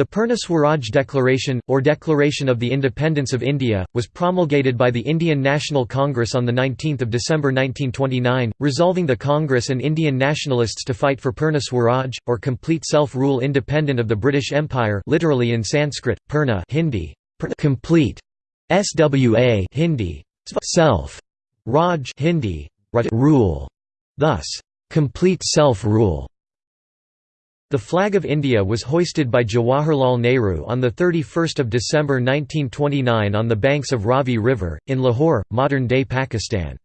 The Purna Swaraj Declaration, or Declaration of the Independence of India, was promulgated by the Indian National Congress on 19 December 1929, resolving the Congress and Indian nationalists to fight for Purna Swaraj, or complete self-rule independent of the British Empire literally in Sanskrit, Purna Hindi, complete, SWA Hindi, self, Raj Hindi, rule, thus, complete self-rule. The flag of India was hoisted by Jawaharlal Nehru on 31 December 1929 on the banks of Ravi River, in Lahore, modern-day Pakistan.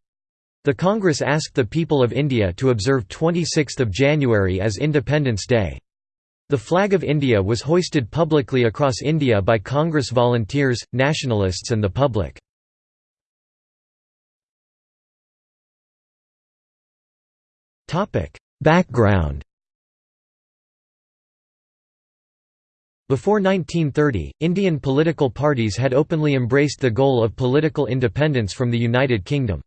The Congress asked the people of India to observe 26 January as Independence Day. The flag of India was hoisted publicly across India by Congress volunteers, nationalists and the public. Background Before 1930, Indian political parties had openly embraced the goal of political independence from the United Kingdom.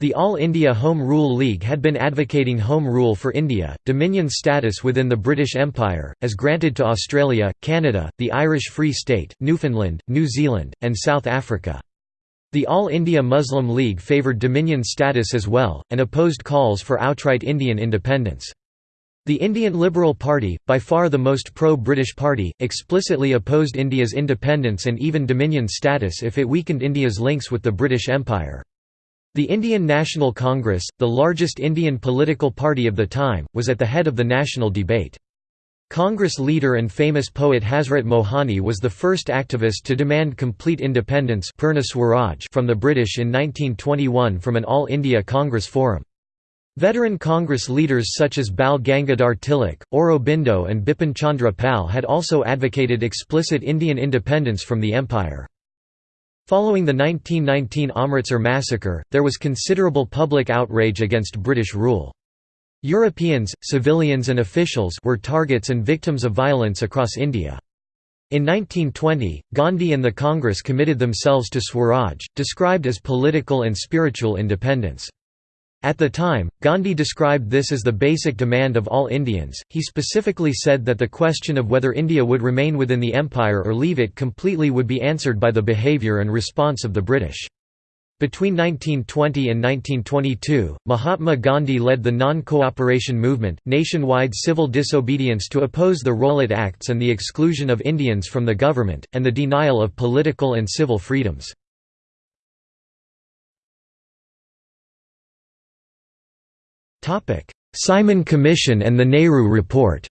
The All India Home Rule League had been advocating home rule for India, dominion status within the British Empire, as granted to Australia, Canada, the Irish Free State, Newfoundland, New Zealand, and South Africa. The All India Muslim League favoured dominion status as well, and opposed calls for outright Indian independence. The Indian Liberal Party, by far the most pro-British party, explicitly opposed India's independence and even dominion status if it weakened India's links with the British Empire. The Indian National Congress, the largest Indian political party of the time, was at the head of the national debate. Congress leader and famous poet Hazrat Mohani was the first activist to demand complete independence from the British in 1921 from an All India Congress forum. Veteran Congress leaders such as Bal Gangadhar Tilak, Aurobindo and Bipin Chandra Pal had also advocated explicit Indian independence from the empire. Following the 1919 Amritsar massacre, there was considerable public outrage against British rule. Europeans, civilians and officials were targets and victims of violence across India. In 1920, Gandhi and the Congress committed themselves to Swaraj, described as political and spiritual independence. At the time, Gandhi described this as the basic demand of all Indians. He specifically said that the question of whether India would remain within the empire or leave it completely would be answered by the behaviour and response of the British. Between 1920 and 1922, Mahatma Gandhi led the non-cooperation movement, nationwide civil disobedience to oppose the Rowlatt Acts and the exclusion of Indians from the government, and the denial of political and civil freedoms. Simon Commission and the Nehru Report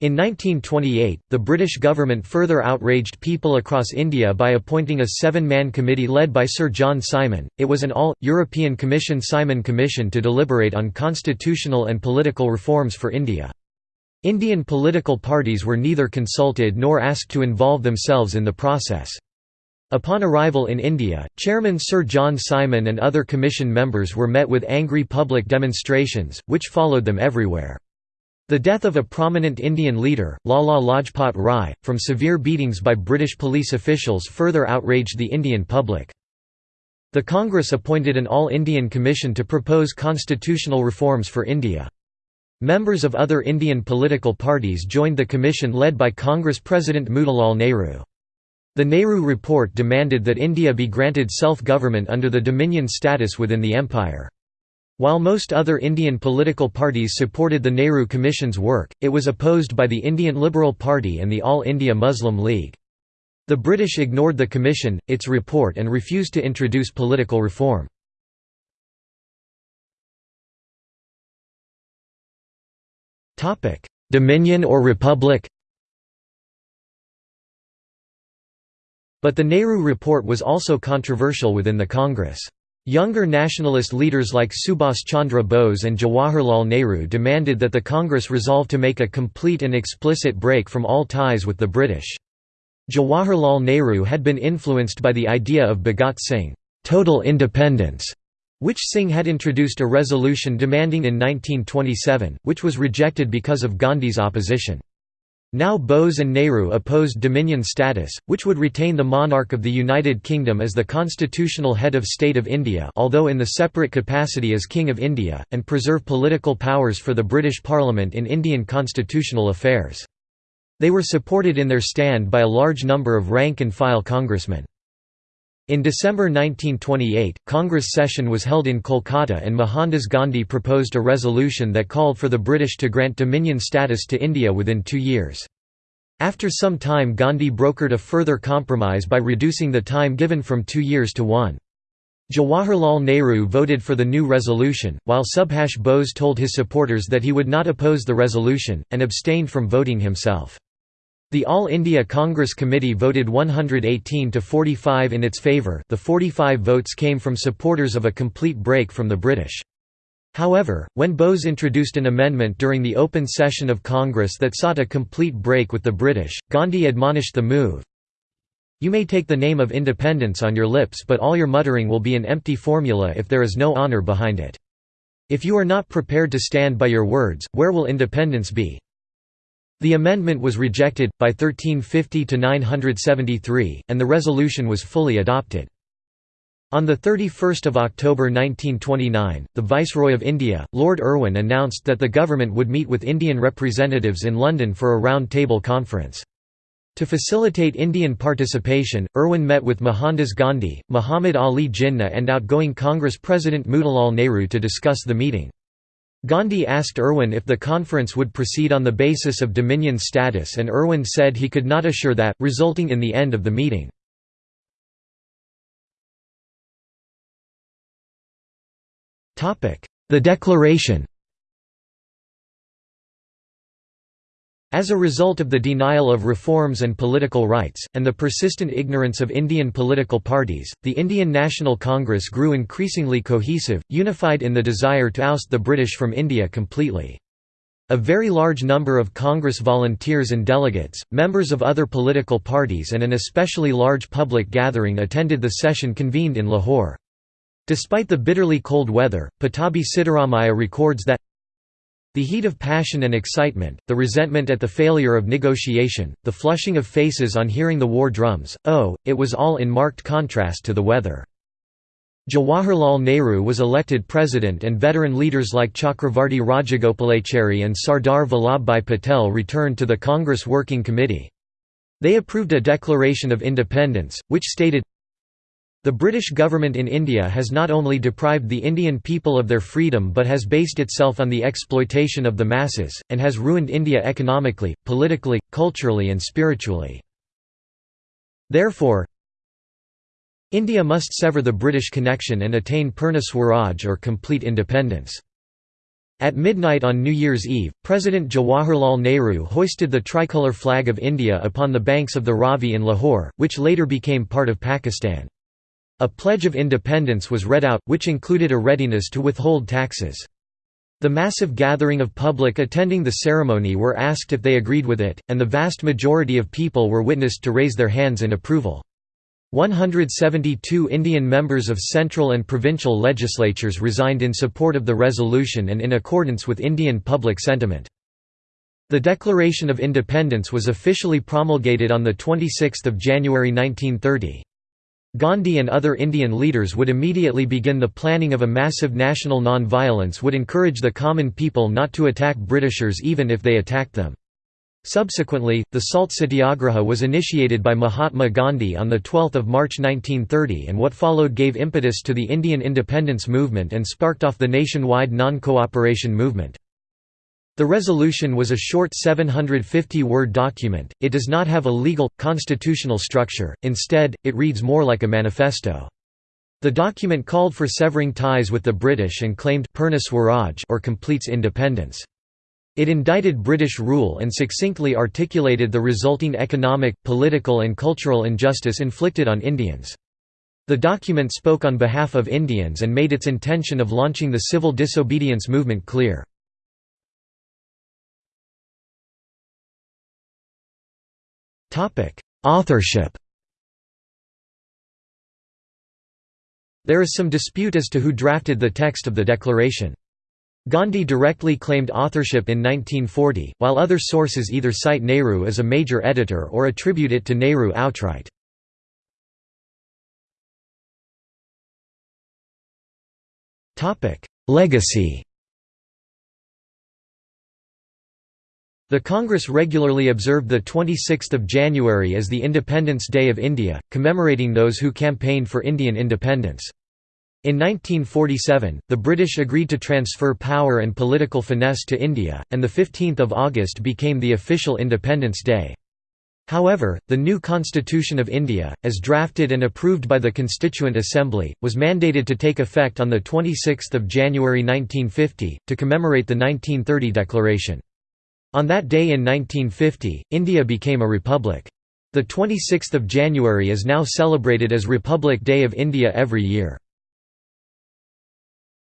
In 1928, the British government further outraged people across India by appointing a seven-man committee led by Sir John Simon. It was an all-European Commission Simon Commission to deliberate on constitutional and political reforms for India. Indian political parties were neither consulted nor asked to involve themselves in the process. Upon arrival in India, Chairman Sir John Simon and other Commission members were met with angry public demonstrations, which followed them everywhere. The death of a prominent Indian leader, Lala Lajpat Rai, from severe beatings by British police officials further outraged the Indian public. The Congress appointed an All-Indian Commission to propose constitutional reforms for India. Members of other Indian political parties joined the commission led by Congress President Motilal Nehru. The Nehru Report demanded that India be granted self-government under the dominion status within the empire. While most other Indian political parties supported the Nehru Commission's work, it was opposed by the Indian Liberal Party and the All India Muslim League. The British ignored the commission, its report and refused to introduce political reform. Dominion or republic But the Nehru Report was also controversial within the Congress. Younger nationalist leaders like Subhas Chandra Bose and Jawaharlal Nehru demanded that the Congress resolve to make a complete and explicit break from all ties with the British. Jawaharlal Nehru had been influenced by the idea of Bhagat Singh, total independence, which Singh had introduced a resolution demanding in 1927, which was rejected because of Gandhi's opposition. Now Bose and Nehru opposed Dominion status, which would retain the monarch of the United Kingdom as the constitutional head of state of India although in the separate capacity as King of India, and preserve political powers for the British Parliament in Indian constitutional affairs. They were supported in their stand by a large number of rank-and-file congressmen. In December 1928, Congress session was held in Kolkata and Mohandas Gandhi proposed a resolution that called for the British to grant dominion status to India within two years. After some time Gandhi brokered a further compromise by reducing the time given from two years to one. Jawaharlal Nehru voted for the new resolution, while Subhash Bose told his supporters that he would not oppose the resolution, and abstained from voting himself. The All India Congress Committee voted 118 to 45 in its favour the 45 votes came from supporters of a complete break from the British. However, when Bose introduced an amendment during the open session of Congress that sought a complete break with the British, Gandhi admonished the move, You may take the name of independence on your lips but all your muttering will be an empty formula if there is no honour behind it. If you are not prepared to stand by your words, where will independence be? The amendment was rejected, by 1350 to 973, and the resolution was fully adopted. On 31 October 1929, the Viceroy of India, Lord Irwin announced that the government would meet with Indian representatives in London for a round-table conference. To facilitate Indian participation, Irwin met with Mohandas Gandhi, Muhammad Ali Jinnah and outgoing Congress President Motilal Nehru to discuss the meeting. Gandhi asked Irwin if the conference would proceed on the basis of Dominion status and Irwin said he could not assure that, resulting in the end of the meeting. The Declaration As a result of the denial of reforms and political rights, and the persistent ignorance of Indian political parties, the Indian National Congress grew increasingly cohesive, unified in the desire to oust the British from India completely. A very large number of Congress volunteers and delegates, members of other political parties and an especially large public gathering attended the session convened in Lahore. Despite the bitterly cold weather, Pattabhi Sitaramayya records that the heat of passion and excitement, the resentment at the failure of negotiation, the flushing of faces on hearing the war drums, oh, it was all in marked contrast to the weather. Jawaharlal Nehru was elected president and veteran leaders like Chakravarti Rajagopalachari and Sardar Vallabhbhai Patel returned to the Congress Working Committee. They approved a declaration of independence, which stated, the British government in India has not only deprived the Indian people of their freedom but has based itself on the exploitation of the masses, and has ruined India economically, politically, culturally and spiritually. Therefore, India must sever the British connection and attain Purna Swaraj or complete independence. At midnight on New Year's Eve, President Jawaharlal Nehru hoisted the tricolour flag of India upon the banks of the Ravi in Lahore, which later became part of Pakistan. A Pledge of Independence was read out, which included a readiness to withhold taxes. The massive gathering of public attending the ceremony were asked if they agreed with it, and the vast majority of people were witnessed to raise their hands in approval. 172 Indian members of central and provincial legislatures resigned in support of the resolution and in accordance with Indian public sentiment. The Declaration of Independence was officially promulgated on 26 January 1930. Gandhi and other Indian leaders would immediately begin the planning of a massive national non-violence would encourage the common people not to attack Britishers even if they attacked them. Subsequently, the Salt Satyagraha was initiated by Mahatma Gandhi on 12 March 1930 and what followed gave impetus to the Indian independence movement and sparked off the nationwide non-cooperation movement. The resolution was a short 750-word document, it does not have a legal, constitutional structure, instead, it reads more like a manifesto. The document called for severing ties with the British and claimed Purna Swaraj or completes independence. It indicted British rule and succinctly articulated the resulting economic, political and cultural injustice inflicted on Indians. The document spoke on behalf of Indians and made its intention of launching the civil disobedience movement clear. Authorship There is some dispute as to who drafted the text of the declaration. Gandhi directly claimed authorship in 1940, while other sources either cite Nehru as a major editor or attribute it to Nehru outright. Legacy The Congress regularly observed 26 January as the Independence Day of India, commemorating those who campaigned for Indian independence. In 1947, the British agreed to transfer power and political finesse to India, and 15 August became the official Independence Day. However, the new Constitution of India, as drafted and approved by the Constituent Assembly, was mandated to take effect on 26 January 1950, to commemorate the 1930 declaration. On that day in 1950, India became a republic. The 26th of January is now celebrated as Republic Day of India every year.